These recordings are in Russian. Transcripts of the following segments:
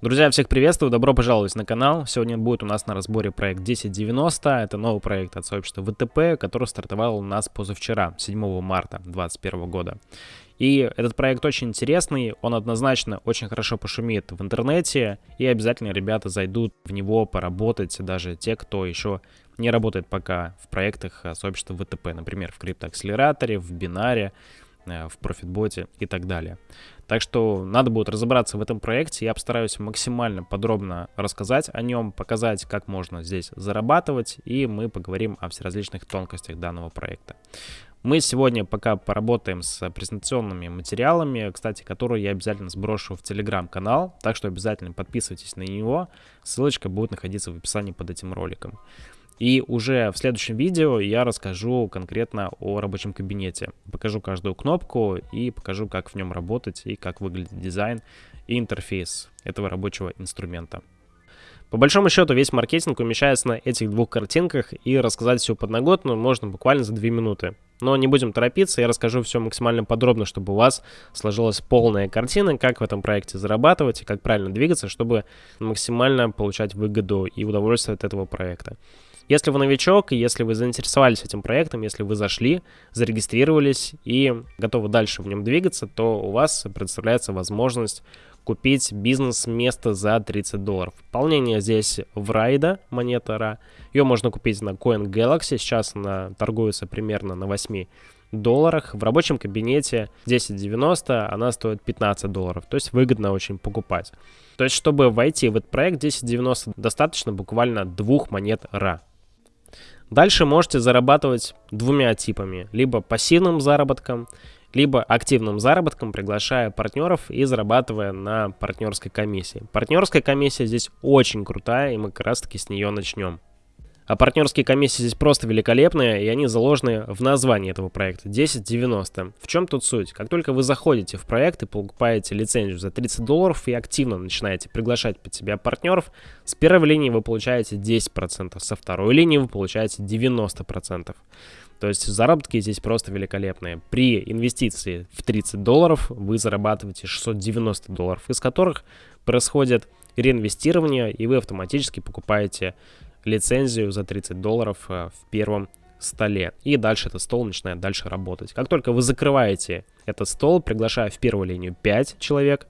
Друзья, всех приветствую, добро пожаловать на канал. Сегодня будет у нас на разборе проект 1090. Это новый проект от сообщества ВТП, который стартовал у нас позавчера, 7 марта 2021 года. И этот проект очень интересный, он однозначно очень хорошо пошумит в интернете, и обязательно ребята зайдут в него поработать, даже те, кто еще не работает пока в проектах сообщества ВТП, например, в криптоакселераторе, в бинаре, в профитботе и так далее. Так что надо будет разобраться в этом проекте. Я постараюсь максимально подробно рассказать о нем, показать, как можно здесь зарабатывать, и мы поговорим о всеразличных тонкостях данного проекта. Мы сегодня пока поработаем с презентационными материалами, кстати, которые я обязательно сброшу в телеграм-канал, так что обязательно подписывайтесь на него, ссылочка будет находиться в описании под этим роликом. И уже в следующем видео я расскажу конкретно о рабочем кабинете. Покажу каждую кнопку и покажу, как в нем работать и как выглядит дизайн и интерфейс этого рабочего инструмента. По большому счету весь маркетинг умещается на этих двух картинках и рассказать всю подноготную можно буквально за 2 минуты. Но не будем торопиться, я расскажу все максимально подробно, чтобы у вас сложилась полная картина, как в этом проекте зарабатывать и как правильно двигаться, чтобы максимально получать выгоду и удовольствие от этого проекта. Если вы новичок, если вы заинтересовались этим проектом, если вы зашли, зарегистрировались и готовы дальше в нем двигаться, то у вас представляется возможность купить бизнес-место за 30 долларов. Пополнение здесь в райда, монета RA. Ее можно купить на Coin Galaxy, сейчас она торгуется примерно на 8 долларах. В рабочем кабинете 10.90 она стоит 15 долларов, то есть выгодно очень покупать. То есть, чтобы войти в этот проект 10.90 достаточно буквально двух монет RA. Дальше можете зарабатывать двумя типами. Либо пассивным заработком, либо активным заработком, приглашая партнеров и зарабатывая на партнерской комиссии. Партнерская комиссия здесь очень крутая, и мы как раз таки с нее начнем. А партнерские комиссии здесь просто великолепные, и они заложены в названии этого проекта 1090. В чем тут суть? Как только вы заходите в проект и покупаете лицензию за 30 долларов и активно начинаете приглашать под себя партнеров, с первой линии вы получаете 10%, со второй линии вы получаете 90%. То есть заработки здесь просто великолепные. При инвестиции в 30 долларов вы зарабатываете 690 долларов, из которых происходит реинвестирование, и вы автоматически покупаете лицензию за 30 долларов э, в первом столе. И дальше этот стол начинает дальше работать. Как только вы закрываете этот стол, приглашая в первую линию 5 человек,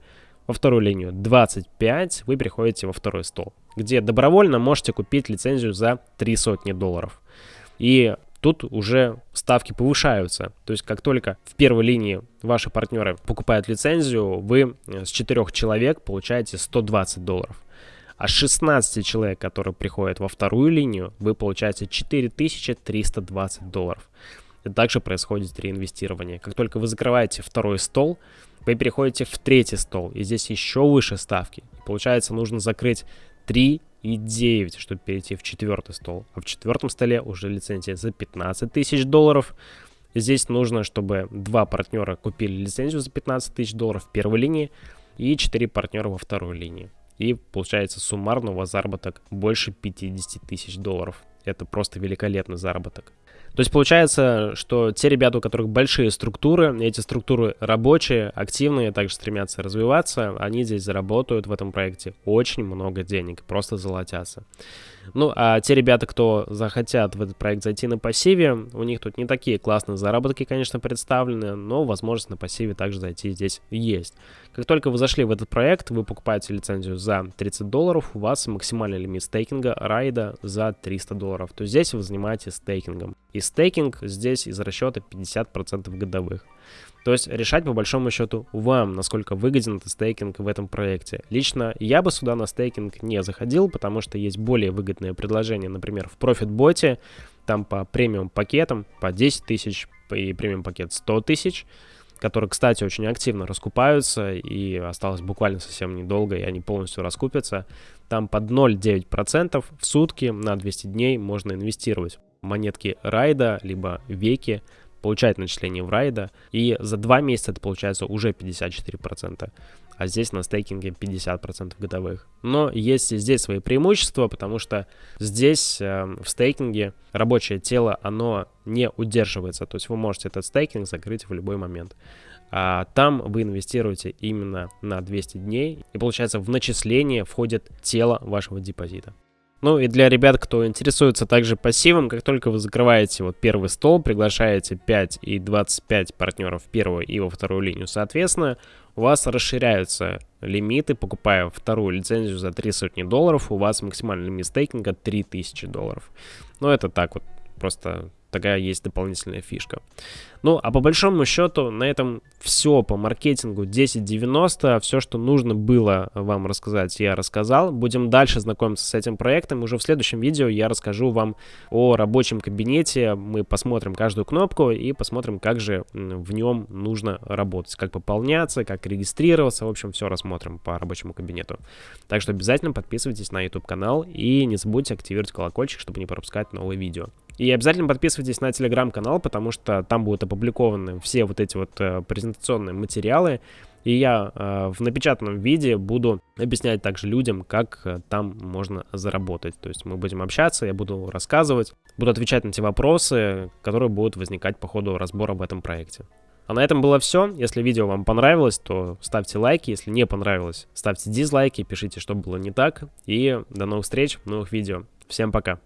во вторую линию 25, вы приходите во второй стол, где добровольно можете купить лицензию за 3 сотни долларов. И тут уже ставки повышаются. То есть как только в первой линии ваши партнеры покупают лицензию, вы с 4 человек получаете 120 долларов. А 16 человек, которые приходят во вторую линию, вы получаете 4320 долларов. И также происходит реинвестирование. Как только вы закрываете второй стол, вы переходите в третий стол, и здесь еще выше ставки. Получается, нужно закрыть 3 и 9, чтобы перейти в четвертый стол. А в четвертом столе уже лицензия за 15 тысяч долларов. Здесь нужно, чтобы два партнера купили лицензию за 15 тысяч долларов в первой линии и 4 партнера во второй линии. И получается суммарно у вас заработок больше 50 тысяч долларов. Это просто великолепный заработок. То есть получается, что те ребята, у которых большие структуры, эти структуры рабочие, активные, также стремятся развиваться, они здесь заработают в этом проекте очень много денег, просто золотятся. Ну, а те ребята, кто захотят в этот проект зайти на пассиве, у них тут не такие классные заработки, конечно, представлены, но возможность на пассиве также зайти здесь есть. Как только вы зашли в этот проект, вы покупаете лицензию за 30 долларов, у вас максимальный лимит стейкинга райда за 300 долларов. То есть здесь вы занимаетесь стейкингом. И стейкинг здесь из расчета 50% годовых. То есть решать по большому счету вам, насколько выгоден этот стейкинг в этом проекте. Лично я бы сюда на стейкинг не заходил, потому что есть более выгодные предложения, например, в ProfitBot, там по премиум пакетам по 10 тысяч и премиум пакет 100 тысяч, которые, кстати, очень активно раскупаются, и осталось буквально совсем недолго, и они полностью раскупятся. Там под 0,9% в сутки на 200 дней можно инвестировать. Монетки Райда, либо Веки получает начисление в райда, и за два месяца это получается уже 54%, а здесь на стейкинге 50% годовых. Но есть и здесь свои преимущества, потому что здесь э, в стейкинге рабочее тело, оно не удерживается, то есть вы можете этот стейкинг закрыть в любой момент. а там вы инвестируете именно на 200 дней, и получается в начисление входит тело вашего депозита. Ну и для ребят, кто интересуется также пассивом, как только вы закрываете вот первый стол, приглашаете 5 и 25 партнеров в первую и во вторую линию, соответственно, у вас расширяются лимиты, покупая вторую лицензию за 3 сотни долларов, у вас максимальный лимит стейкинга 3000 долларов. Ну это так вот, просто такая есть дополнительная фишка. Ну, а по большому счету, на этом все по маркетингу 1090. Все, что нужно было вам рассказать, я рассказал. Будем дальше знакомиться с этим проектом. Уже в следующем видео я расскажу вам о рабочем кабинете. Мы посмотрим каждую кнопку и посмотрим, как же в нем нужно работать. Как пополняться, как регистрироваться. В общем, все рассмотрим по рабочему кабинету. Так что обязательно подписывайтесь на YouTube-канал и не забудьте активировать колокольчик, чтобы не пропускать новые видео. И обязательно подписывайтесь на телеграм-канал, потому что там будут опубликованы все вот эти вот э, презентационные материалы. И я э, в напечатанном виде буду объяснять также людям, как э, там можно заработать. То есть мы будем общаться, я буду рассказывать, буду отвечать на те вопросы, которые будут возникать по ходу разбора в этом проекте. А на этом было все. Если видео вам понравилось, то ставьте лайки. Если не понравилось, ставьте дизлайки, пишите, что было не так. И до новых встреч новых видео. Всем пока.